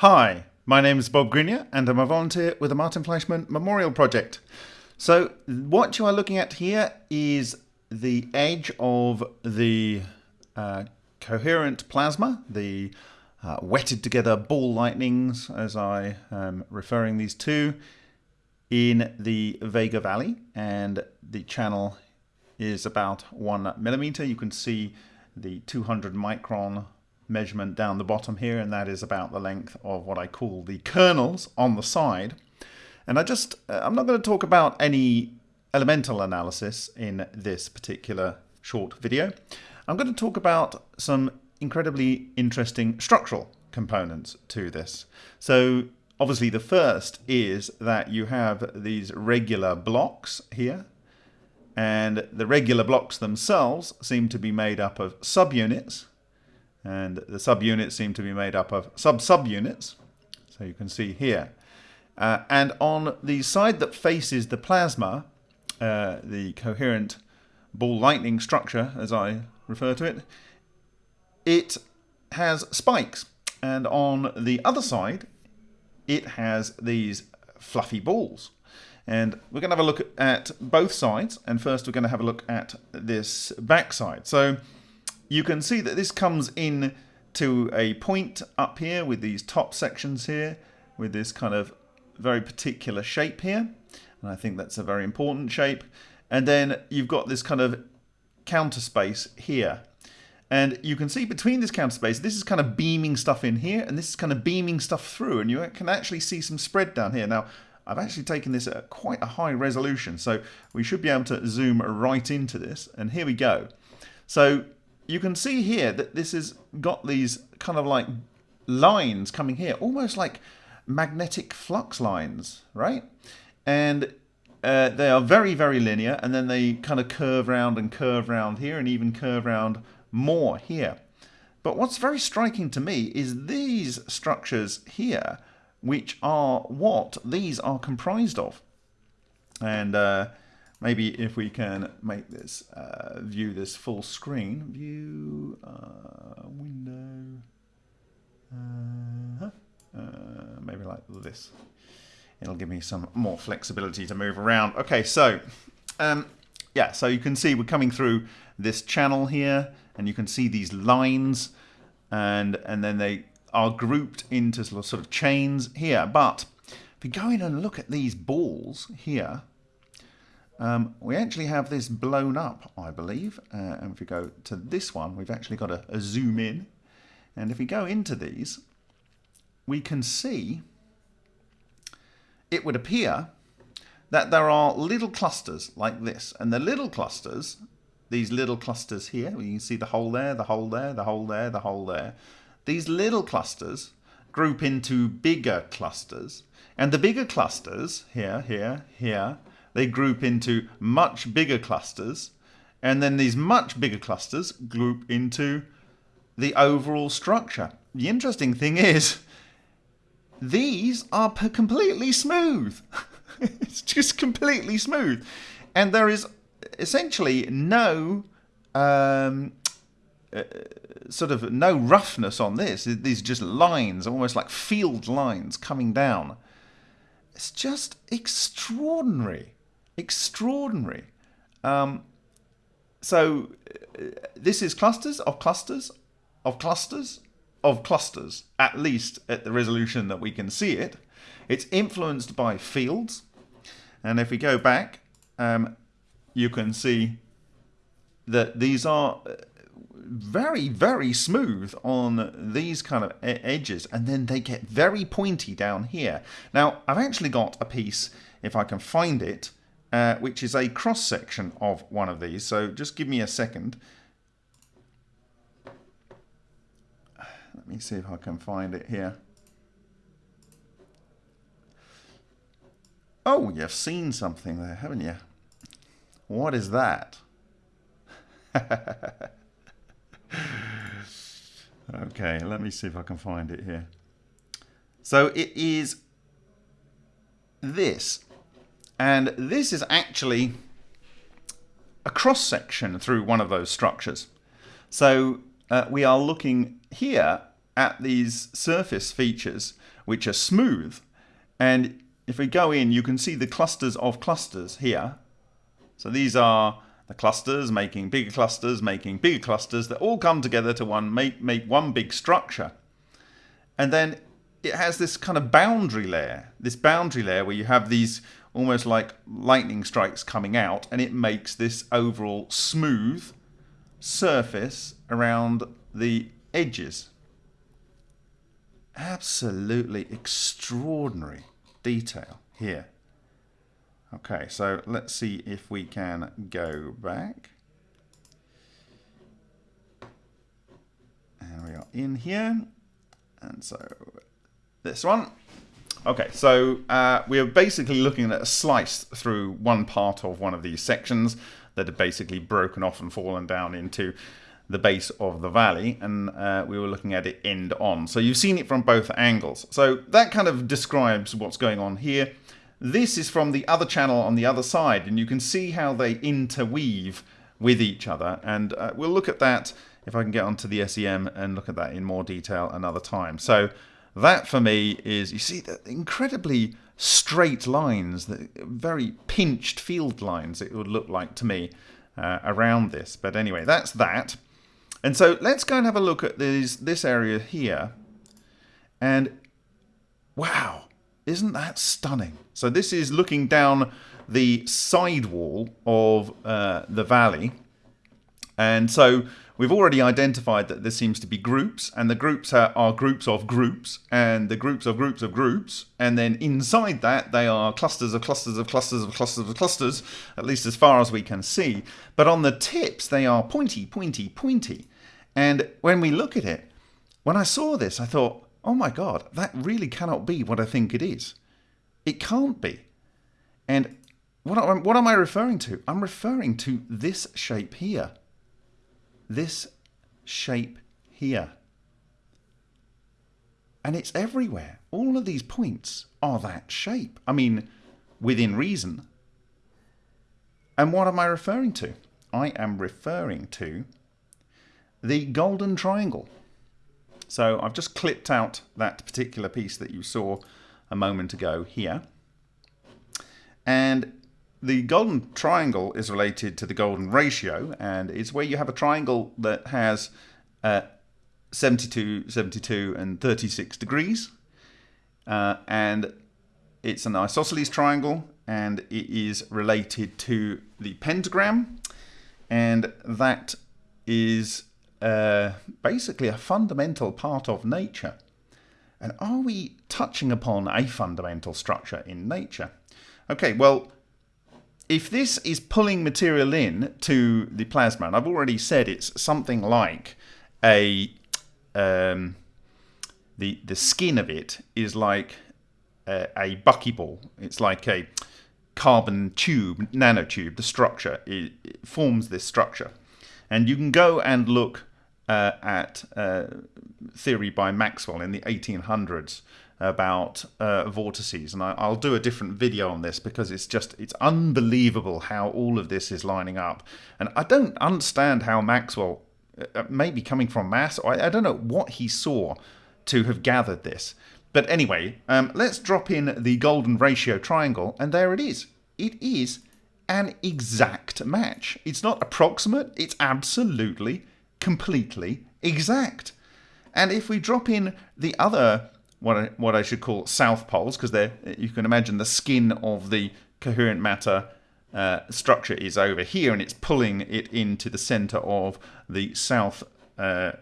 Hi, my name is Bob Greenyer and I'm a volunteer with the Martin Fleischmann Memorial Project. So what you are looking at here is the edge of the uh, coherent plasma, the uh, wetted together ball lightnings as I am referring these to in the Vega Valley and the channel is about one millimeter. You can see the 200 micron measurement down the bottom here, and that is about the length of what I call the kernels on the side. And I just, uh, I'm not going to talk about any elemental analysis in this particular short video. I'm going to talk about some incredibly interesting structural components to this. So obviously the first is that you have these regular blocks here and the regular blocks themselves seem to be made up of subunits and the subunits seem to be made up of sub-subunits so you can see here. Uh, and on the side that faces the plasma uh, the coherent ball lightning structure as I refer to it it has spikes. And on the other side it has these fluffy balls. And we're going to have a look at both sides. And first we're going to have a look at this back side. So you can see that this comes in to a point up here with these top sections here with this kind of very particular shape here. And I think that's a very important shape. And then you've got this kind of counter space here. And you can see between this counter space this is kind of beaming stuff in here and this is kind of beaming stuff through. And you can actually see some spread down here. Now I've actually taken this at quite a high resolution so we should be able to zoom right into this. And here we go. So you can see here that this has got these kind of like lines coming here, almost like magnetic flux lines, right? And uh, they are very, very linear, and then they kind of curve round and curve round here, and even curve round more here. But what's very striking to me is these structures here, which are what these are comprised of. And uh, maybe if we can make this uh, view this full screen. View uh, window. Uh, uh, maybe like this. It'll give me some more flexibility to move around. Okay so um, yeah so you can see we're coming through this channel here and you can see these lines and and then they are grouped into sort of chains here. But if we go in and look at these balls here um, we actually have this blown up, I believe. Uh, and if we go to this one, we've actually got a, a zoom in. And if we go into these, we can see, it would appear that there are little clusters like this. And the little clusters, these little clusters here, you can see the hole there, the hole there, the hole there, the hole there. These little clusters group into bigger clusters. And the bigger clusters, here, here, here, they group into much bigger clusters, and then these much bigger clusters group into the overall structure. The interesting thing is, these are completely smooth. it's just completely smooth. And there is essentially no um, uh, sort of no roughness on this. These just lines, almost like field lines coming down. It's just extraordinary extraordinary. Um, so uh, this is clusters of clusters of clusters of clusters, at least at the resolution that we can see it. It's influenced by fields. And if we go back, um, you can see that these are uh, very, very smooth on these kind of edges. And then they get very pointy down here. Now, I've actually got a piece, if I can find it, uh, which is a cross section of one of these. So just give me a second. Let me see if I can find it here. Oh, you've seen something there, haven't you? What is that? okay, let me see if I can find it here. So it is this and this is actually a cross section through one of those structures. So uh, we are looking here at these surface features, which are smooth. And if we go in, you can see the clusters of clusters here. So these are the clusters making bigger clusters, making bigger clusters that all come together to one make, make one big structure. And then it has this kind of boundary layer, this boundary layer where you have these almost like lightning strikes coming out and it makes this overall smooth surface around the edges. Absolutely extraordinary detail here. Okay, so let's see if we can go back. And we are in here. And so this one. Okay, so uh, we are basically looking at a slice through one part of one of these sections that are basically broken off and fallen down into the base of the valley and uh, we were looking at it end on. So you've seen it from both angles. So that kind of describes what's going on here. This is from the other channel on the other side, and you can see how they interweave with each other. And uh, we'll look at that if I can get onto the SEM and look at that in more detail another time. So that for me is, you see, the incredibly straight lines, the very pinched field lines it would look like to me uh, around this. But anyway, that's that. And so let's go and have a look at these, this area here. And wow, isn't that stunning? So this is looking down the side wall of uh, the valley. And so we've already identified that there seems to be groups, and the groups are, are, groups of groups, and the groups of groups of groups, and then inside that they are clusters of clusters of clusters of clusters of clusters, at least as far as we can see. But on the tips they are pointy, pointy, pointy. And when we look at it, when I saw this, I thought, oh my God, that really cannot be what I think it is. It can't be. And what, what am I referring to? I'm referring to this shape here. This shape here. And it's everywhere. All of these points are that shape. I mean, within reason. And what am I referring to? I am referring to the golden triangle. So I've just clipped out that particular piece that you saw a moment ago here. And the golden triangle is related to the golden ratio and it's where you have a triangle that has uh, 72, 72 and 36 degrees. Uh, and it's an isosceles triangle and it is related to the pentagram and that is uh, basically a fundamental part of nature. And are we touching upon a fundamental structure in nature? Okay, well, if this is pulling material in to the plasma, and I've already said it's something like a um, the the skin of it is like a, a buckyball. It's like a carbon tube, nanotube. The structure it, it forms this structure, and you can go and look uh, at uh, theory by Maxwell in the 1800s about uh, vortices. And I, will do a different video on this because it's just it's unbelievable how all of this is lining up. And I don't understand how Maxwell uh, uh, maybe coming from mass. I, I, don't know what he saw to have gathered this. But anyway um, let's drop in the golden ratio triangle and there it is. It is an exact match. It's not approximate. It's absolutely completely exact. And if we drop in the other, what I, what I should call south poles, because they you can imagine the skin of the coherent matter uh, structure is over here and it's pulling it into the center of the south uh,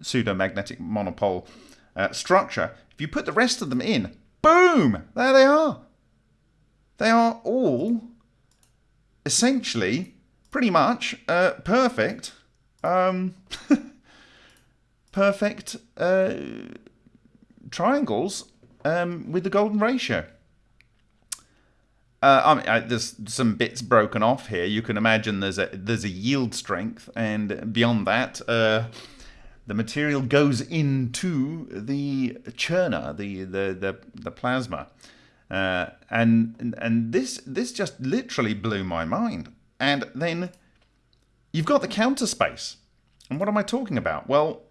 pseudo-magnetic monopole uh, structure. If you put the rest of them in, boom, there they are. They are all essentially pretty much uh, perfect um, perfect uh, triangles um, with the golden ratio. Uh, I mean, I, there's some bits broken off here. You can imagine there's a there's a yield strength, and beyond that, uh, the material goes into the churner, the the the, the plasma, uh, and and this this just literally blew my mind. And then You've got the counter space. And what am I talking about? Well,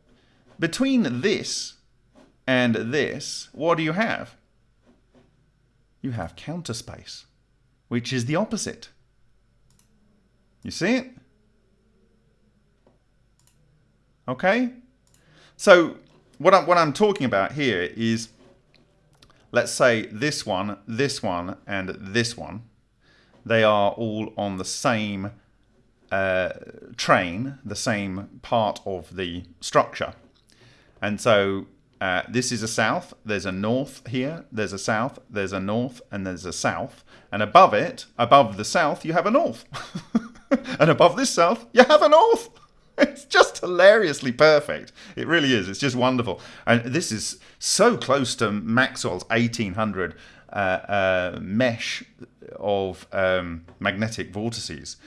between this and this, what do you have? You have counter space, which is the opposite. You see it? Okay? So what I'm, what I'm talking about here is, let's say this one, this one, and this one, they are all on the same uh, train, the same part of the structure. And so uh, this is a south, there's a north here, there's a south, there's a north, and there's a south. And above it, above the south, you have a north. and above this south, you have a north. It's just hilariously perfect. It really is. It's just wonderful. And this is so close to Maxwell's 1800 uh, uh, mesh of um, magnetic vortices.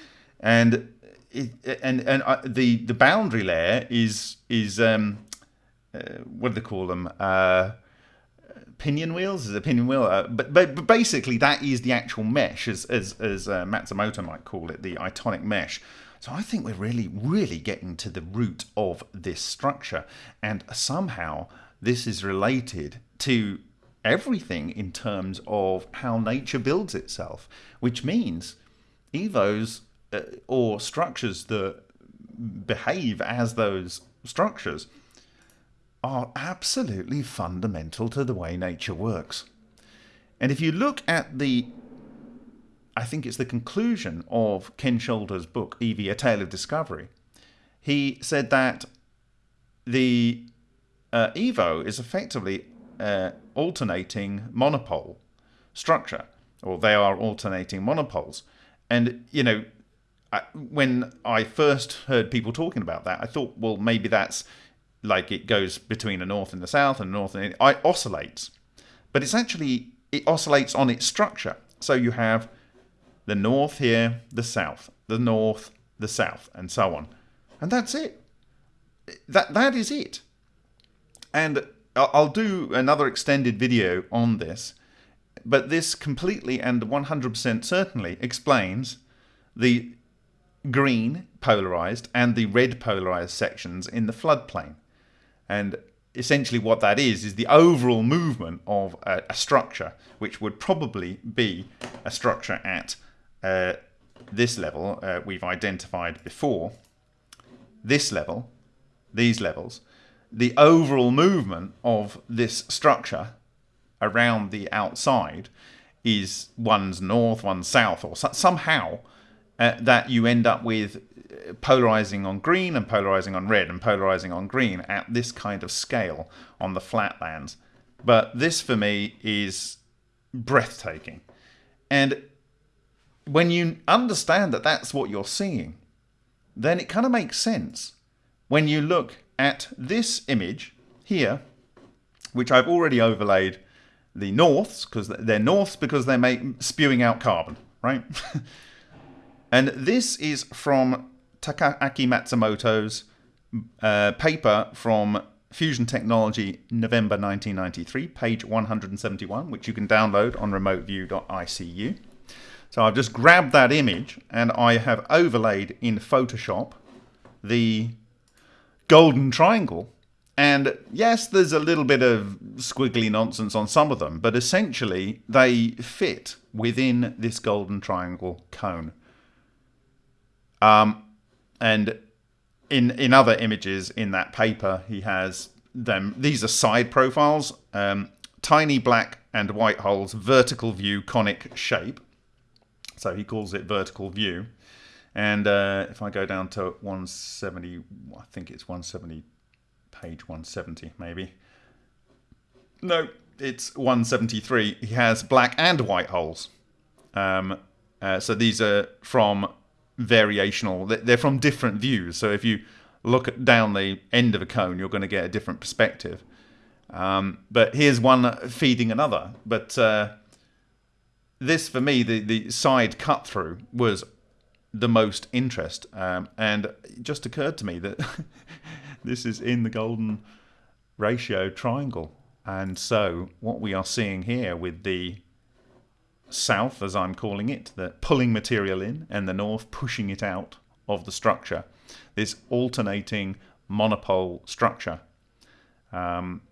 And it, and and uh, the the boundary layer is is um, what do they call them? Uh, pinion wheels is a pinion wheel, uh, but, but but basically that is the actual mesh, as as as uh, Matsumoto might call it, the itonic mesh. So I think we're really really getting to the root of this structure, and somehow this is related to everything in terms of how nature builds itself, which means evos uh, or structures that behave as those structures are absolutely fundamental to the way nature works. And if you look at the, I think it's the conclusion of Ken Shoulders' book, EV, A Tale of Discovery, he said that the uh, Evo is effectively uh, alternating monopole structure, or they are alternating monopoles. And, you know, when I first heard people talking about that, I thought, well, maybe that's like it goes between the north and the south and the north and it oscillates. But it's actually, it oscillates on its structure. So you have the north here, the south, the north, the south, and so on. And that's it. That That is it. And I'll do another extended video on this, but this completely and 100% certainly explains the green polarized and the red polarized sections in the floodplain. And essentially what that is, is the overall movement of a, a structure, which would probably be a structure at uh, this level uh, we've identified before, this level, these levels, the overall movement of this structure around the outside is one's north, one's south, or so, somehow uh, that you end up with polarizing on green and polarizing on red and polarizing on green at this kind of scale on the flatlands. But this for me is breathtaking. And when you understand that that's what you're seeing, then it kind of makes sense. When you look at this image here, which I've already overlaid the norths, because they're norths because they're spewing out carbon, right? And this is from Takaaki Matsumoto's uh, paper from Fusion Technology, November 1993, page 171, which you can download on remoteview.icu. So I've just grabbed that image and I have overlaid in Photoshop the golden triangle. And yes, there's a little bit of squiggly nonsense on some of them, but essentially they fit within this golden triangle cone. Um, and in in other images in that paper, he has them. These are side profiles, um, tiny black and white holes, vertical view, conic shape. So he calls it vertical view. And uh, if I go down to 170, I think it's 170, page 170 maybe. No, it's 173. He has black and white holes. Um, uh, so these are from variational. They're from different views. So if you look at down the end of a cone, you're going to get a different perspective. Um, but here's one feeding another. But uh, this, for me, the, the side cut through was the most interest. Um, and it just occurred to me that this is in the golden ratio triangle. And so what we are seeing here with the south, as I'm calling it, the pulling material in, and the north pushing it out of the structure. This alternating monopole structure. Um,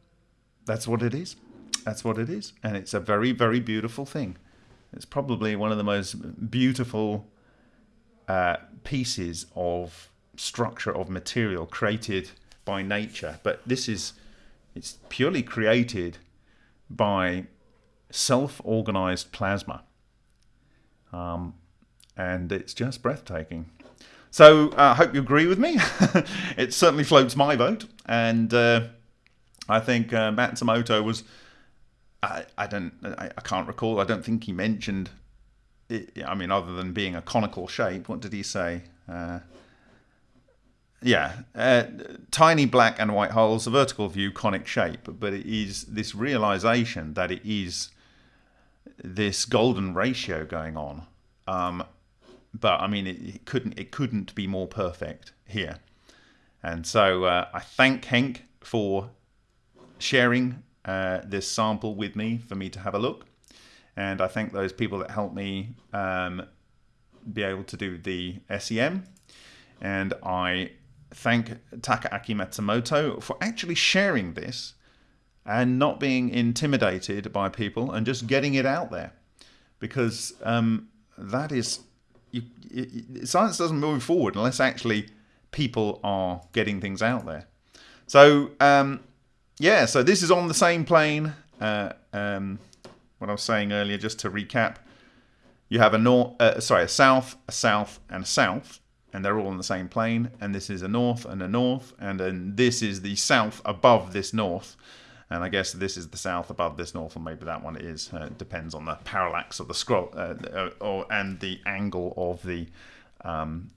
that's what it is. That's what it is. And it's a very, very beautiful thing. It's probably one of the most beautiful uh, pieces of structure of material created by nature. But this is, it's purely created by self-organized plasma. Um, and it's just breathtaking. So I uh, hope you agree with me. it certainly floats my vote. And uh, I think uh, Matsumoto was, I, I don't, I, I, can't recall. I don't think he mentioned, it, I mean, other than being a conical shape, what did he say? Uh, yeah, uh, tiny black and white holes, a vertical view, conic shape, but it is this realization that it is this golden ratio going on. Um, but I mean, it, it, couldn't it couldn't be more perfect here. And so uh, I thank Henk for sharing uh, this sample with me for me to have a look. And I thank those people that helped me um, be able to do the SEM. And I thank Takaaki Matsumoto for actually sharing this and not being intimidated by people and just getting it out there. Because um, that is, you, it, science doesn't move forward unless actually people are getting things out there. So, um, yeah, so this is on the same plane. Uh, um, what I was saying earlier, just to recap, you have a north, uh, sorry, a south, a south, and a south, and they're all on the same plane. And this is a north and a north, and then this is the south above this north. And I guess this is the south above this north, or maybe that one is. Uh, depends on the parallax of the scroll, uh, uh, or and the angle of the um,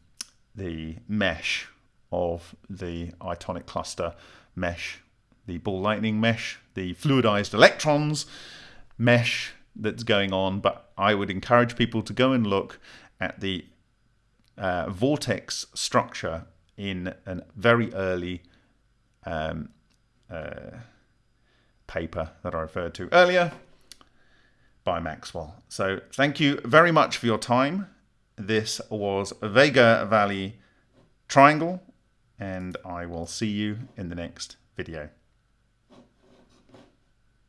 the mesh of the itonic cluster mesh the ball lightning mesh, the fluidized electrons mesh that's going on. But I would encourage people to go and look at the uh, vortex structure in a very early um, uh, paper that I referred to earlier by Maxwell. So thank you very much for your time. This was Vega Valley Triangle, and I will see you in the next video.